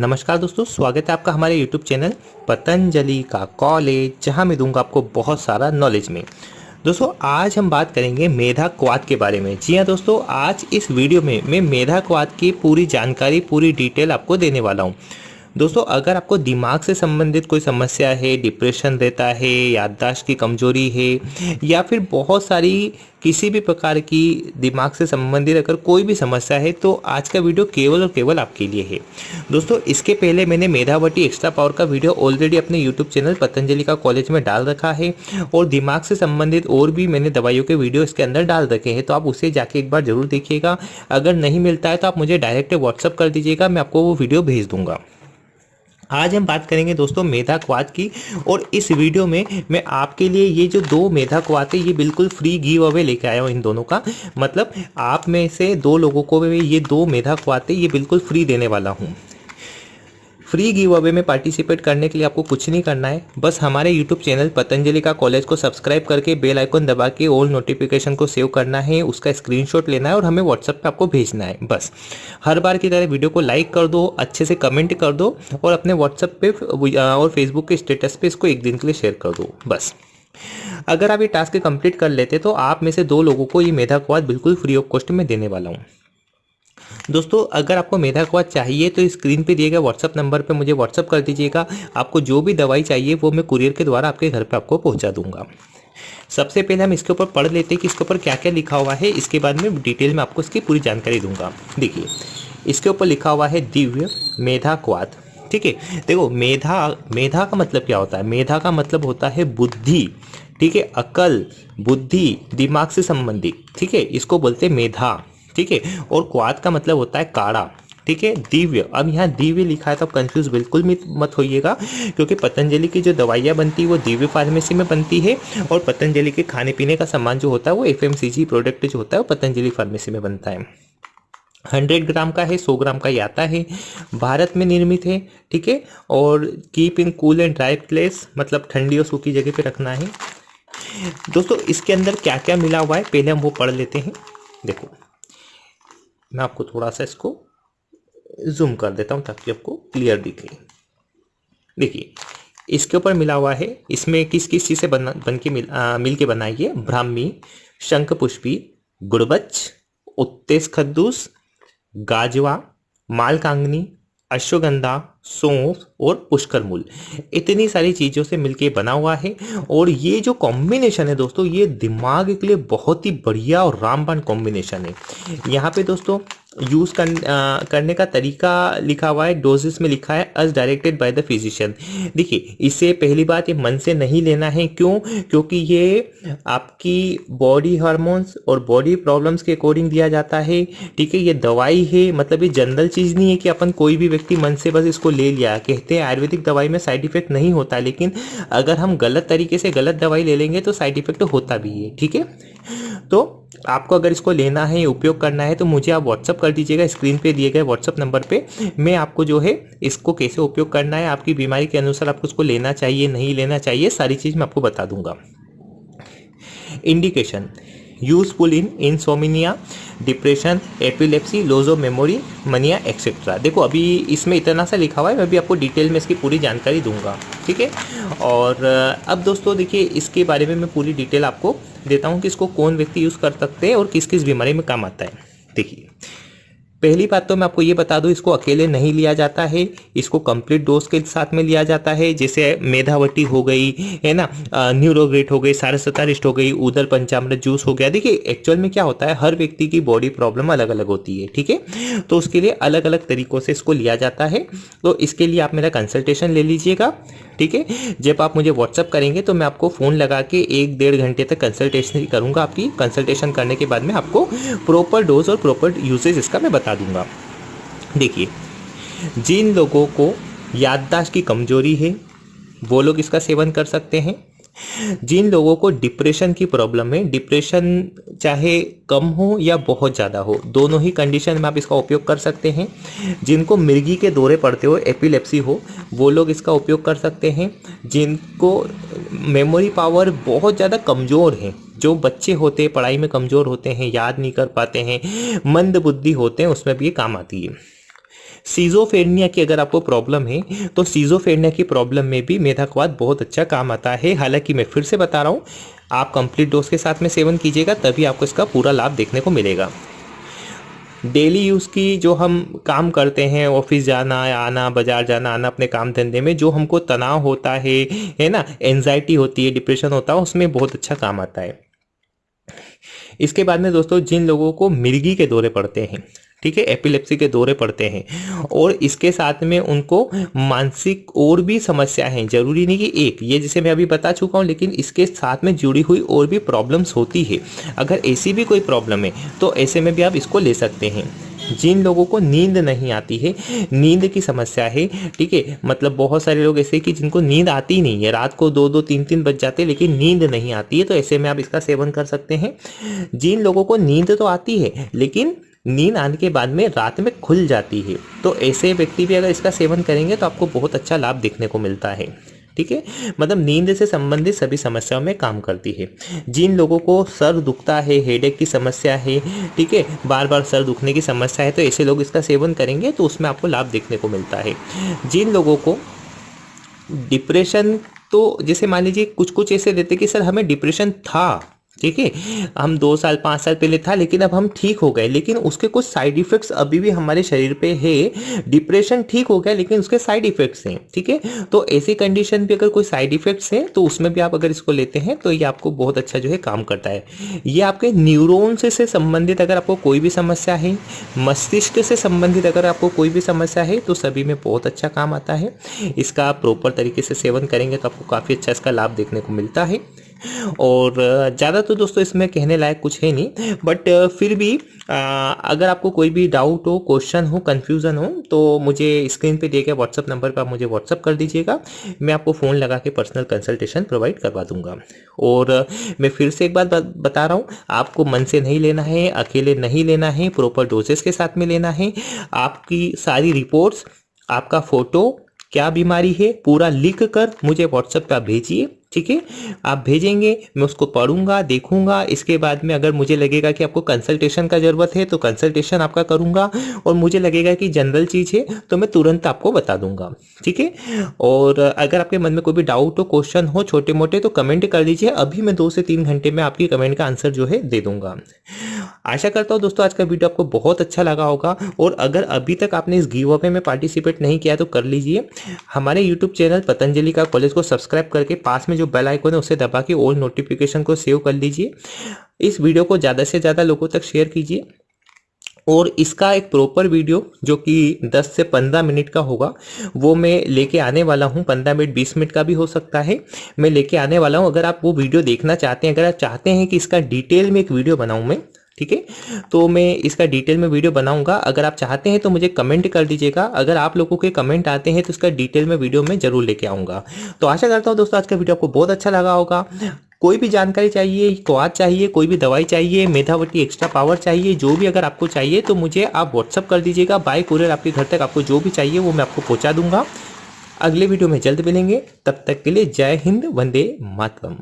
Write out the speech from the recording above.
नमस्कार दोस्तों, स्वागत है आपका हमारे YouTube चैनल पतंजलि का कॉलेज जहाँ मैं दूँगा आपको बहुत सारा नॉलेज में। दोस्तों, आज हम बात करेंगे मेधा क्वाद के बारे में। जी हाँ दोस्तों, आज इस वीडियो में मैं मेधा क्वाद की पूरी जानकारी, पूरी डिटेल आपको देने वाला हूँ। दोस्तों, अगर आपको दिमाग से संबंधित कोई समस्या है डिप्रेशन रहता है, याददाश्त की कमज़ोरी है, या फिर बहुत सारी किसी भी प्रकार की दिमाग से संबंधित अगर कोई भी समस्या है तो आज का वीडियो केवल और केवल आपके लिए है। दोस्तों, इसके पहले मैंने मेधावटी एक्स्ट्रा पावर का वीडियो ऑलरेडी अपने यूट्यूब चैनल पतंजलि का कॉलेज में डाल रखा है और दिमाग से संबंधित और भी मैंने दवाइयों के वीडियो इसके अंदर डाल रखे हैं तो आप उसे जाके एक बार ज़रूर देखिएगा। अगर नहीं मिलता है तो आप मुझे डायरेक्ट व्हाट्सअप कर दीजिएगा, मैं आपको वो वीडियो भेज दूँगा। आज हम बात करेंगे दोस्तों मेधा क्वाद की, और इस वीडियो में मैं आपके लिए ये जो दो मेधा क्वाद है ये बिल्कुल फ्री गिव अवे लेके आया हूँ इन दोनों का। मतलब आप में से दो लोगों को ये दो मेधा क्वाद है ये बिल्कुल फ्री देने वाला हूँ। फ्री गिव अवे में पार्टिसिपेट करने के लिए आपको कुछ नहीं करना है। बस हमारे यूट्यूब चैनल पतंजलि का कॉलेज को सब्सक्राइब करके बेल आइकन दबा के ऑल नोटिफिकेशन को सेव करना है, उसका स्क्रीनशॉट लेना है और हमें व्हाट्सएप पे आपको भेजना है। बस। हर बार की तरह वीडियो को लाइक कर दो, अच्छे से कमेंट कर दो और अपने व्हाट्सएप पे और फेसबुक के स्टेटस पे इसको एक दिन के लिए शेयर कर दो। बस। अगर आप ये टास्क कंप्लीट कर लेते तो आप में से दो लोगों को ये मेधा क्वाद बिल्कुल फ्री ऑफ़ कॉस्ट में देने वाला हूँ। दोस्तों, अगर आपको मेधा क्वाद चाहिए तो स्क्रीन पे दिए गए व्हाट्सअप नंबर पे मुझे व्हाट्सअप कर दीजिएगा। आपको जो भी दवाई चाहिए, वो मैं कुरियर के द्वारा आपके घर पे आपको पहुँचा दूँगा। सबसे पहले हम इसके ऊपर पढ़ लेते हैं कि इसके ऊपर क्या क्या लिखा हुआ है। इसके बाद में डिटेल में आपको इसकी पूरी जानकारी दूँगा। देखिए, इसके ऊपर लिखा हुआ है, दिव्य मेधा क्वाद। ठीक है? देखो, मेधा मेधा का मतलब क्या होता है? मेधा का मतलब होता है बुद्धि। ठीक है? अकल, बुद्धि, दिमाग से संबंधित। ठीक है? इसको बोलते हैं मेधा। ठीक है? और क्वाद का मतलब होता है काड़ा ठीक है? दिव्य। अब यहाँ दिव्य लिखा है तो कंफ्यूज बिल्कुल मत होइएगा, क्योंकि पतंजलि की जो दवाइयाँ बनती है, वो दिव्य फार्मेसी में बनती है, और पतंजलि के खाने पीने का सामान जो होता है, वो एफएमसीजी प्रोडक्ट जो होता है, वो पतंजलि फार्मेसी में बनता है। हंड्रेड ग्राम का है, सौ ग्राम का आता है। भारत में निर्मित है, ठीक है? और keep in cool and dry place मतलब ठंडी और सूखी जगह पे रखना है। दोस्तों, इसके अंदर क्या क्या मिला हुआ है, पहले हम वो पढ़ लेते हैं। देखो। मैं आपको थोड़ा सा इसको जूम कर देता हूँ ताकि आपको क्लियर दिखे देखिए इसके ऊपर मिला हुआ है इसमें किस किस चीज़ से बना बन के मिल आ, मिल के बनाई है? ब्राह्मी शंख पुष्पी गुड़बच उत्तेज खद्दूस गाजवा मालकांगनी अश्वगंधा, सौंफ और पुष्कर मूल इतनी सारी चीज़ों से मिलके बना हुआ है और ये जो कॉम्बिनेशन है दोस्तों, ये दिमाग के लिए बहुत ही बढ़िया और रामबन कॉम्बिनेशन है। यहाँ पे दोस्तों यूज़ कर, करने का तरीका लिखा हुआ है डोजेस में लिखा है as directed by the physician देखिए इसे पहली बात ये मन से नहीं लेना है क्यों? क्योंकि ये आपकी बॉडी हार्मोन्स और बॉडी प्रॉब्लम्स के अकॉर्डिंग दिया जाता है ठीक है? ये दवाई है मतलब ये जनरल चीज़ नहीं है कि अपन कोई भी व्यक्ति मन से बस इसको ले लिया। कहते हैं आयुर्वेदिक दवाई में साइड इफ़ेक्ट नहीं होता लेकिन अगर हम गलत तरीके से गलत दवाई ले लेंगे तो साइड इफ़ेक्ट होता भी है ठीक है? तो आपको अगर इसको लेना है उपयोग करना है तो मुझे आप व्हाट्सअप कर दीजिएगा, स्क्रीन पे दिए गए व्हाट्सअप नंबर पे। मैं आपको जो है, इसको कैसे उपयोग करना है, आपकी बीमारी के अनुसार आपको इसको लेना चाहिए, नहीं लेना चाहिए, सारी चीज़ मैं आपको बता दूँगा। Indication useful in insomnia depression epilepsy loss of memory mania etcetera देखो, अभी इसमें इतना सा लिखा हुआ है, मैं भी आपको डिटेल में इसकी पूरी जानकारी दूँगा। ठीक है? और, अब दोस्तों देखिए, इसके बारे में मैं पूरी डिटेल आपको देता हूँ कि इसको कौन व्यक्ति यूज़ कर सकते हैं और किस किस बीमारी में काम आता है। देखिए, पहली बात तो मैं आपको ये बता दूँ, इसको अकेले नहीं लिया जाता है, इसको कंप्लीट डोज के साथ में लिया जाता है, जैसे मेधावटी हो गई, है ना? न्यूरोग्रेट हो गई सारसतारिस्ट हो गई, उदर पंचामृत जूस हो गया। देखिए एक्चुअल में क्या होता है, हर व्यक्ति की बॉडी प्रॉब्लम अलग अलग होती है, ठीक है? तो उसके लिए अलग अलग तरीकों से इसको लिया जाता है। तो इसके लिए आप मेरा कंसल्टेशन ले लीजिएगा। ठीक है? जब आप मुझे व्हाट्सअप करेंगे तो मैं आपको फ़ोन लगा के एक डेढ़ घंटे तक कंसल्टेशन करूँगा आपकी। कंसल्टेशन करने के बाद में आपको प्रॉपर डोज और प्रॉपर यूजेज इसका मैं बता दूँगा। देखिए, जिन लोगों को याददाश्त की कमज़ोरी है, वो लोग इसका सेवन कर सकते हैं। जिन लोगों को डिप्रेशन की प्रॉब्लम है डिप्रेशन चाहे कम हो या बहुत ज़्यादा हो, दोनों ही कंडीशन में आप इसका उपयोग कर सकते हैं। जिनको मिर्गी के दौरे पड़ते हो एपिलेप्सी हो, वो लोग इसका उपयोग कर सकते हैं। जिनको मेमोरी पावर बहुत ज़्यादा कमज़ोर है, जो बच्चे होते हैं पढ़ाई में कमज़ोर होते हैं, याद नहीं कर पाते हैं, मंद बुद्धि होते हैं, उसमें भी ये काम आती है। सीजोफेरनिया की अगर आपको प्रॉब्लम है तो सीजोफेरनिया की प्रॉब्लम में भी मेधाक्वाद बहुत अच्छा काम आता है। हालाँकि मैं फिर से बता रहा हूँ, आप कंप्लीट डोज के साथ में सेवन कीजिएगा, तभी आपको इसका पूरा लाभ देखने को मिलेगा। डेली यूज़ की जो हम काम करते हैं, ऑफ़िस जाना, आना, बाज़ार जाना, आना अपने काम धंधे में, जो हमको तनाव होता है है ना एनजाइटी होती है डिप्रेशन होता है, उसमें बहुत अच्छा काम आता है। इसके बाद में दोस्तों, जिन लोगों को मिर्गी के दौरे पड़ते हैं ठीक है एपिलेप्सी के दौरे पड़ते हैं। और इसके साथ में उनको मानसिक और भी समस्या है। ज़रूरी नहीं कि एक, ये जिसे मैं अभी बता चुका हूँ, लेकिन इसके साथ में जुड़ी हुई और भी प्रॉब्लम्स होती है। अगर ऐसी भी कोई प्रॉब्लम है तो ऐसे में भी आप इसको ले सकते हैं। जिन लोगों को नींद नहीं आती है, नींद की समस्या है, ठीक है मतलब बहुत सारे लोग ऐसे कि जिनको नींद आती नहीं है। रात को दो दो, तीन तीन बज जाते हैं, लेकिन नींद नहीं आती है तो ऐसे में आप इसका सेवन कर सकते हैं। जिन लोगों को नींद तो आती है, लेकिन नींद आने के बाद में रात में खुल जाती है। तो ऐसे व्यक्ति भी अगर इसका सेवन करेंगे तो आपको बहुत अच्छा लाभ देखने को मिलता है। ठीक है? मतलब नींद से संबंधित सभी समस्याओं में काम करती है। जिन लोगों को सर दुखता है हेडेक की समस्या है, ठीक है? बार बार सर दुखने की समस्या है तो ऐसे लोग इसका सेवन करेंगे तो उसमें आपको लाभ देखने को मिलता है। जिन लोगों को डिप्रेशन तो जैसे मान लीजिए कुछ कुछ ऐसे देते कि सर हमें डिप्रेशन था ठीक है? हम दो साल पाँच साल पहले था लेकिन अब हम ठीक हो गए। लेकिन उसके कुछ साइड इफेक्ट्स अभी भी हमारे शरीर पे है। डिप्रेशन ठीक हो गया लेकिन उसके साइड इफेक्ट्स हैं ठीक है? तो ऐसी कंडीशन भी अगर कोई साइड इफेक्ट्स हैं तो उसमें भी आप अगर इसको लेते हैं तो ये आपको बहुत अच्छा जो है काम करता है। ये आपके न्यूरोन से, संबंधित अगर आपको कोई भी समस्या है मस्तिष्क से संबंधित अगर आपको कोई भी समस्या है तो सभी में बहुत अच्छा काम आता है। इसका प्रॉपर तरीके से सेवन करेंगे तो आपको काफ़ी अच्छा इसका लाभ देखने को मिलता है। और ज़्यादा तो दोस्तों इसमें कहने लायक कुछ है नहीं बट फिर भी अगर आपको कोई भी डाउट हो क्वेश्चन हो कन्फ्यूज़न हो तो मुझे स्क्रीन पे दिए गए व्हाट्सअप नंबर पर आप मुझे व्हाट्सअप कर दीजिएगा। मैं आपको फ़ोन लगा के पर्सनल कंसल्टेशन प्रोवाइड करवा दूँगा। और मैं फिर से एक बात बता रहा हूँ, आपको मन से नहीं लेना है, अकेले नहीं लेना है प्रॉपर डोजेस के साथ में लेना है। आपकी सारी रिपोर्ट्स आपका फ़ोटो क्या बीमारी है, पूरा लिख कर मुझे व्हाट्सएप पर भेजिए। ठीक है? आप भेजेंगे, मैं उसको पढ़ूँगा, देखूँगा। इसके बाद में अगर मुझे लगेगा कि आपको कंसल्टेशन का ज़रूरत है तो कंसल्टेशन आपका करूँगा। और मुझे लगेगा कि जनरल चीज़ है तो मैं तुरंत आपको बता दूँगा। ठीक है? और अगर आपके मन में कोई भी डाउट हो क्वेश्चन हो छोटे मोटे तो कमेंट कर दीजिए। अभी मैं दो से तीन घंटे में आपकी कमेंट का आंसर जो है, दे दूँगा। आशा करता हूँ दोस्तों, आज का वीडियो आपको बहुत अच्छा लगा होगा। और अगर अभी तक आपने इस गिव अवे में पार्टिसिपेट नहीं किया तो कर लीजिए। हमारे यूट्यूब चैनल पतंजलि का कॉलेज को सब्सक्राइब करके पास में जो बेल आइकन है, उसे दबा के ऑल नोटिफिकेशन को सेव कर लीजिए। इस वीडियो को ज़्यादा से ज़्यादा लोगों तक शेयर कीजिए। और इसका एक प्रॉपर वीडियो जो कि 10 से 15 मिनट का होगा, वो मैं लेके आने वाला हूँ। 15 मिनट 20 मिनट का भी हो सकता है। मैं लेके आने वाला हूँ। अगर आप वो वीडियो देखना चाहते हैं, अगर आप चाहते हैं कि इसका डिटेल में एक वीडियो बनाऊँ मैं ठीक है? तो मैं इसका डिटेल में वीडियो बनाऊँगा। अगर आप चाहते हैं तो मुझे कमेंट कर दीजिएगा। अगर आप लोगों के कमेंट आते हैं तो इसका डिटेल में वीडियो में ज़रूर लेके आऊँगा। तो आशा करता हूँ दोस्तों, आज का वीडियो आपको बहुत अच्छा लगा होगा। कोई भी जानकारी चाहिए, क्वाद चाहिए, कोई भी दवाई चाहिए मेधावटी एक्स्ट्रा पावर चाहिए, जो भी अगर आपको चाहिए तो मुझे आप व्हाट्सअप कर दीजिएगा। बाय कुरियर आपके घर तक आपको जो भी चाहिए, वो मैं आपको पहुँचा दूँगा। अगले वीडियो में जल्द मिलेंगे। तब तक के लिए जय हिंद, वंदे मातरम।